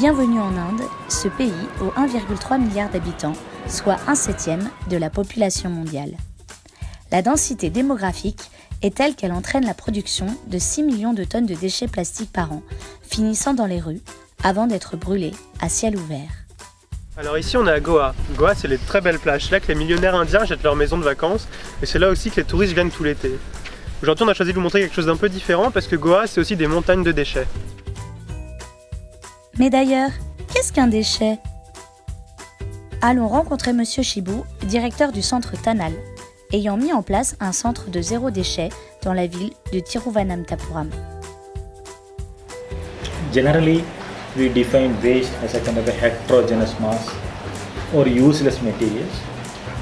Bienvenue en Inde, ce pays aux 1,3 milliard d'habitants, soit un septième de la population mondiale. La densité démographique est telle qu'elle entraîne la production de 6 millions de tonnes de déchets plastiques par an, finissant dans les rues avant d'être brûlés à ciel ouvert. Alors ici on est à Goa. Goa c'est les très belles plages, là que les millionnaires indiens jettent leur maison de vacances et c'est là aussi que les touristes viennent tout l'été. Aujourd'hui on a choisi de vous montrer quelque chose d'un peu différent parce que Goa c'est aussi des montagnes de déchets. Mais d'ailleurs, qu'est-ce qu'un déchet? Allons rencontrer Monsieur Shibu, directeur du centre Tanal, ayant mis en place un centre de zéro déchet dans la ville de Tiruvananthapuram. Generally, we define waste as a kind of a heterogeneous mass or useless materials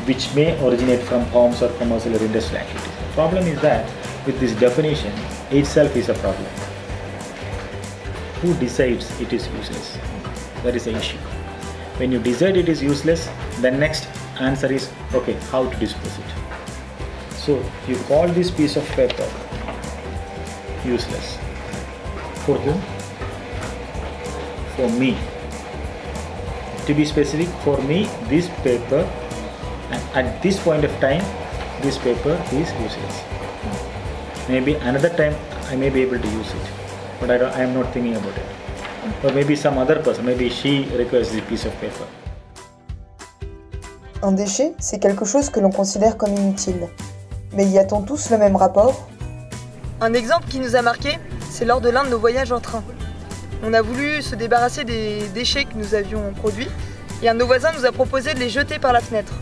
which may originate from homes or commercial or industrial activities. The problem is that with this definition itself is a problem. Who decides it is useless? That is the issue. When you decide it is useless, the next answer is okay, how to dispose it. So you call this piece of paper useless. For whom? For me. To be specific, for me, this paper, and at this point of time, this paper is useless. Maybe another time I may be able to use it, but I, I am not thinking about it. Or maybe some other person, maybe she requires this piece of paper. Un déchet, c'est quelque chose que l'on considère comme inutile. Mais y a-t-on tous le même rapport? Un exemple qui nous a marqué, c'est lors de l'un de nos voyages en train. On a voulu se débarrasser des déchets que nous avions produits et un de nos voisins nous a proposé de les jeter par la fenêtre.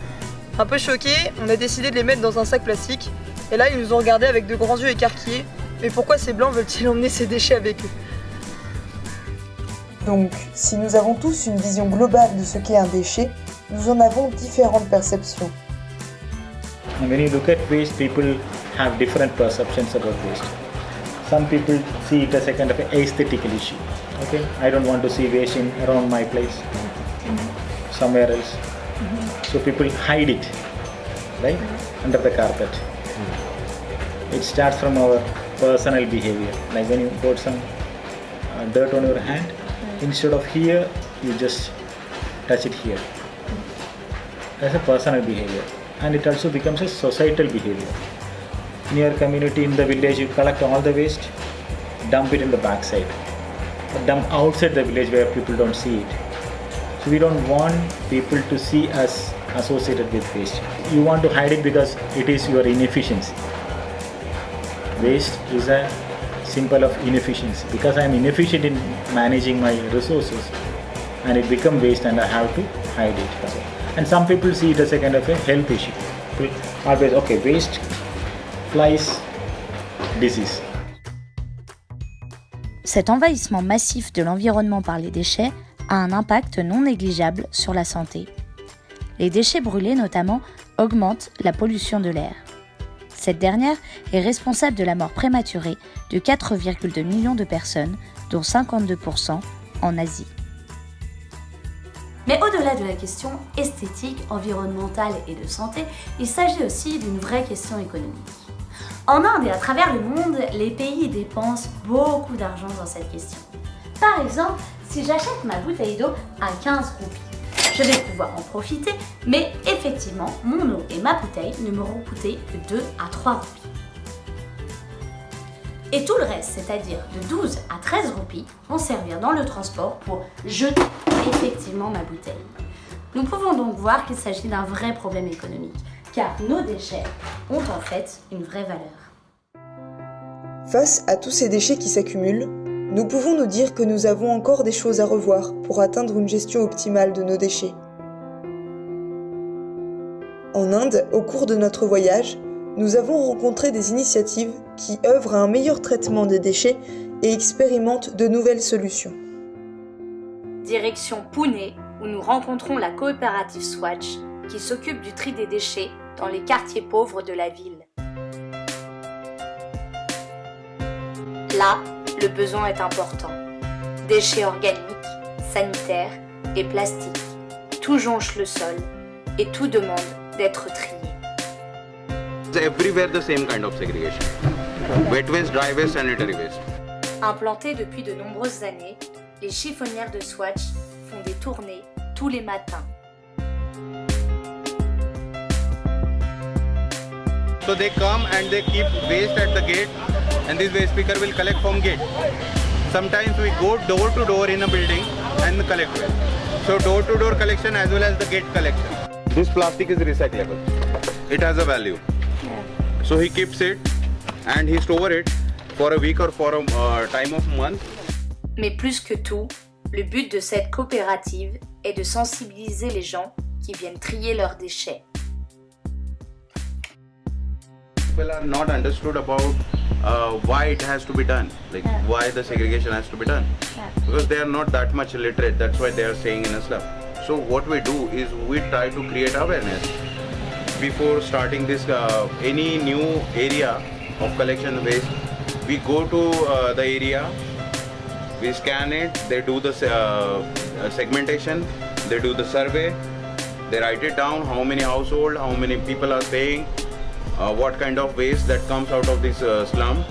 Un peu choqué, on a décidé de les mettre dans un sac plastique et là ils nous ont regardé avec de grands yeux écarquillés. Mais pourquoi ces blancs veulent-ils emmener ces déchets avec eux Donc, si nous avons tous une vision globale de ce qu'est un déchet, nous en avons différentes perceptions. When you look at waste, people have different perceptions about waste. Some people see it as a kind of an aesthetical issue. Okay, I don't want to see waste in around my place, somewhere else. So people hide it, right, under the carpet. It starts from our personal behavior. Like when you put some uh, dirt on your hand, instead of here, you just touch it here. That's a personal behavior and it also becomes a societal behavior. In your community, in the village, you collect all the waste, dump it in the backside, dump outside the village where people don't see it. So we don't want people to see us associated with waste. You want to hide it because it is your inefficiency. Waste is a symbol of inefficiency because I am inefficient in managing my resources and it becomes waste and I have to hide it. And some people see it as a kind of a health issue. Always, okay, waste, flies, disease. Cet envahissement massif de l'environnement par les déchets a un impact non négligeable sur la santé. Les déchets brûlés notamment augmentent la pollution de l'air. Cette dernière est responsable de la mort prématurée de 4,2 millions de personnes, dont 52% en Asie. Mais au-delà de la question esthétique, environnementale et de santé, il s'agit aussi d'une vraie question économique. En Inde et à travers le monde, les pays dépensent beaucoup d'argent dans cette question. Par exemple, si j'achète ma bouteille d'eau à 15 roupies, je vais pouvoir en profiter, mais effectivement, mon eau et ma bouteille ne m'auront coûté que 2 à 3 roupies. Et tout le reste, c'est-à-dire de 12 à 13 roupies, vont servir dans le transport pour jeter effectivement ma bouteille. Nous pouvons donc voir qu'il s'agit d'un vrai problème économique, car nos déchets ont en fait une vraie valeur. Face à tous ces déchets qui s'accumulent, nous pouvons nous dire que nous avons encore des choses à revoir pour atteindre une gestion optimale de nos déchets. En Inde, au cours de notre voyage, nous avons rencontré des initiatives qui œuvrent à un meilleur traitement des déchets et expérimentent de nouvelles solutions. Direction Pune, où nous rencontrons la coopérative Swatch, qui s'occupe du tri des déchets dans les quartiers pauvres de la ville. Le besoin est important. Déchets organiques, sanitaires et plastiques, tout jonche le sol et tout demande d'être trié. everywhere the same kind of segregation. Wet waste, dry waste, sanitary waste. Implanté depuis de nombreuses années, les chiffonnières de Swatch font des tournées tous les matins. So they come and they keep waste at the gate and this waste picker will collect from gate. Sometimes we go door to door in a building and collect waste. So door to door collection as well as the gate collection. This plastic is recyclable. It has a value. So he keeps it and he store it for a week or for a uh, time of month. Mais plus que tout, le but de cette coopérative est de sensibiliser les gens qui viennent trier leurs déchets. People are not understood about uh, why it has to be done, like why the segregation has to be done, because they are not that much literate. That's why they are staying in a slum. So what we do is we try to create awareness before starting this uh, any new area of collection waste. We go to uh, the area, we scan it, they do the uh, segmentation, they do the survey, they write it down how many household, how many people are paying, uh, what kind of waste that comes out of this uh, slum.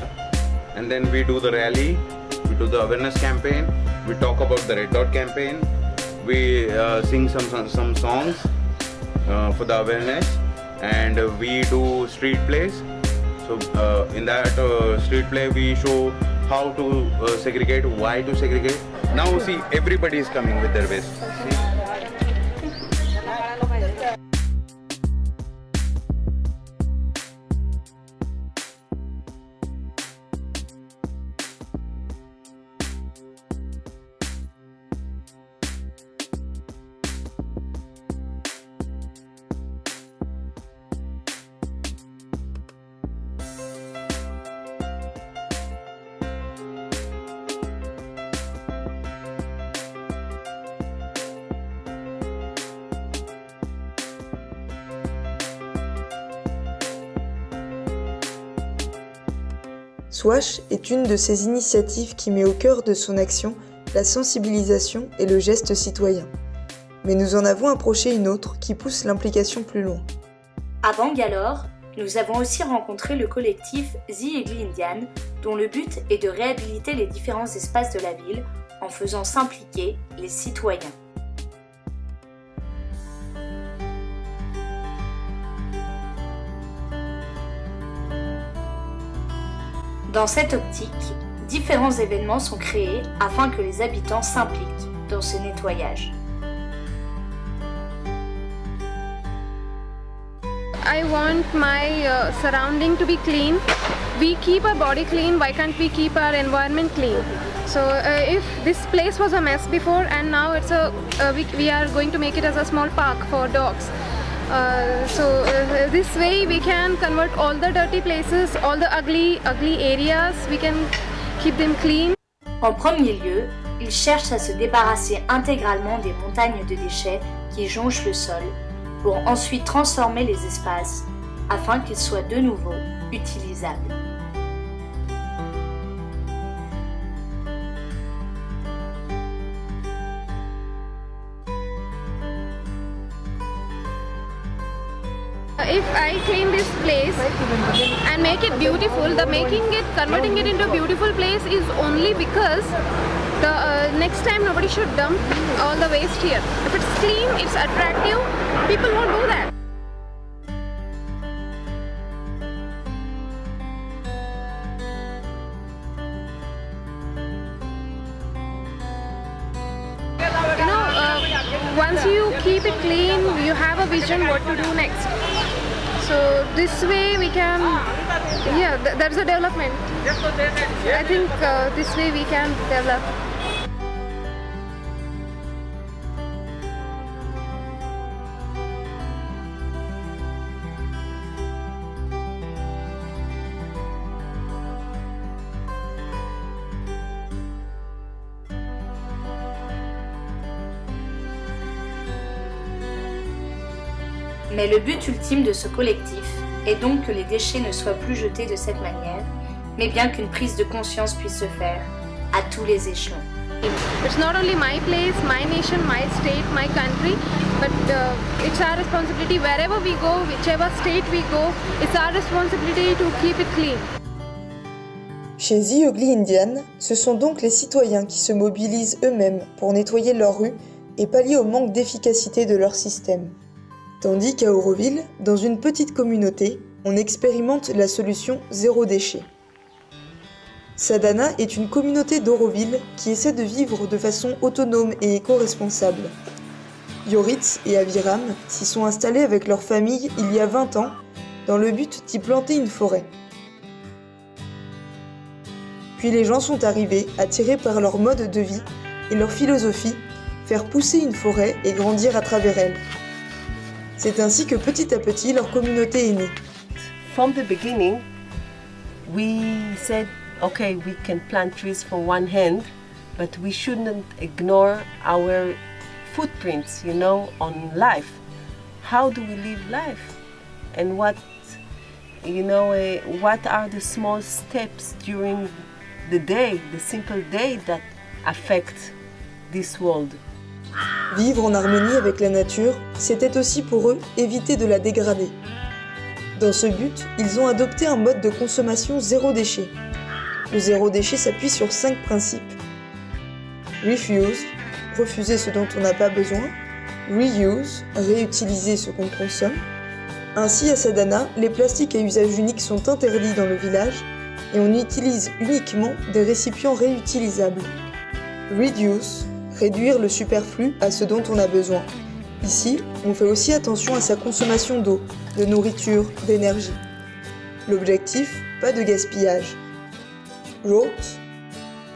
And then we do the rally we do the awareness campaign we talk about the red dot campaign we uh, sing some some, some songs uh, for the awareness and we do street plays. So uh, in that uh, street play we show how to segregate why to segregate. Now see everybody is coming with their waste. See? Swash est une de ces initiatives qui met au cœur de son action la sensibilisation et le geste citoyen. Mais nous en avons approché une autre qui pousse l'implication plus loin. À Bangalore, nous avons aussi rencontré le collectif The Indian, dont le but est de réhabiliter les différents espaces de la ville en faisant s'impliquer les citoyens. Dans cette optique, différents événements sont créés afin que les habitants s'impliquent dans ce nettoyage. I want my uh, surrounding to be clean. We keep our body clean, why can't we keep our environment clean? So uh, if this place was a mess before and now it's a, uh, we, we are going to make it as a small park for dogs. Uh, so uh, this way we can convert all the dirty places, all the ugly, ugly areas, we can keep them clean. En premier lieu, ils cherchent à se débarrasser intégralement des montagnes de déchets qui jonchent le sol pour ensuite transformer les espaces afin qu'ils soient de nouveau utilisables. If I clean this place and make it beautiful, the making it, converting it into a beautiful place is only because the uh, next time nobody should dump all the waste here. If it's clean, it's attractive, people won't do that. You know, uh, once you keep it clean, you have a vision what to do next. So this way we can, yeah, th there's a development. I think uh, this way we can develop. Mais le but ultime de ce collectif est donc que les déchets ne soient plus jetés de cette manière, mais bien qu'une prise de conscience puisse se faire à tous les échelons. It's not only my place, my nation, my state, my country, but uh, it's our responsibility wherever we go, whichever state we go, it's our responsibility to keep it clean. Chez The Ugly Indian, ce sont donc les citoyens qui se mobilisent eux-mêmes pour nettoyer leurs rues et pallier au manque d'efficacité de leur système. Tandis qu'à Auroville, dans une petite communauté, on expérimente la solution zéro déchet. Sadana est une communauté d'Auroville qui essaie de vivre de façon autonome et éco-responsable. Yoritz et Aviram s'y sont installés avec leur famille il y a 20 ans dans le but d'y planter une forêt. Puis les gens sont arrivés, attirés par leur mode de vie et leur philosophie, faire pousser une forêt et grandir à travers elle. C'est ainsi que petit à petit leur communauté est née. From the beginning, we said, okay, we can plant trees for one hand, but we shouldn't ignore our footprints, you know, on life. How do we live life? And what, you know, uh, what are the small steps during the day, the simple day that affect this world? Vivre en harmonie avec la nature, c'était aussi pour eux éviter de la dégrader. Dans ce but, ils ont adopté un mode de consommation zéro déchet. Le zéro déchet s'appuie sur cinq principes. Refuse, refuser ce dont on n'a pas besoin. Reuse, réutiliser ce qu'on consomme. Ainsi, à Sadana, les plastiques à usage unique sont interdits dans le village et on utilise uniquement des récipients réutilisables. Reduce, réduire le superflu à ce dont on a besoin. Ici, on fait aussi attention à sa consommation d'eau, de nourriture, d'énergie. L'objectif, pas de gaspillage. Rot,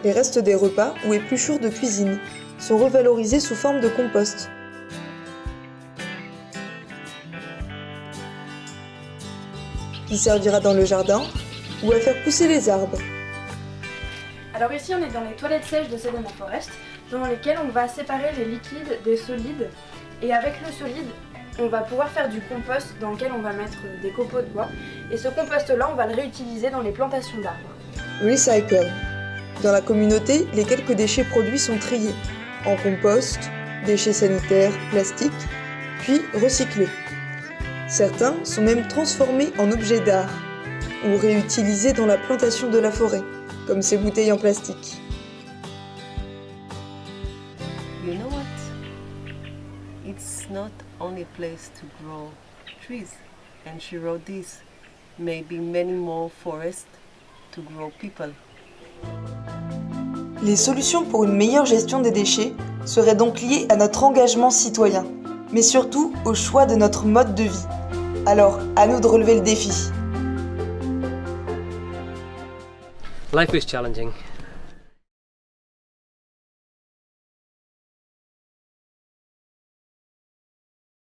les restes des repas ou épluchures de cuisine sont revalorisés sous forme de compost. Qui servira dans le jardin ou à faire pousser les arbres. Alors ici on est dans les toilettes sèches de Sedona Forest, dans lesquelles on va séparer les liquides des solides et avec le solide on va pouvoir faire du compost dans lequel on va mettre des copeaux de bois et ce compost là on va le réutiliser dans les plantations d'arbres. Recycle. Dans la communauté, les quelques déchets produits sont triés en compost, déchets sanitaires, plastiques, puis recyclés. Certains sont même transformés en objets d'art ou réutilisés dans la plantation de la forêt, comme ces bouteilles en plastique. Not only a place to grow trees. And she wrote this. Maybe many more forests to grow people. Les solutions pour une meilleure gestion des déchets seraient donc liées à notre engagement citoyen, mais surtout au choix de notre mode de vie. Alors, à nous de relever le défi. Life is challenging.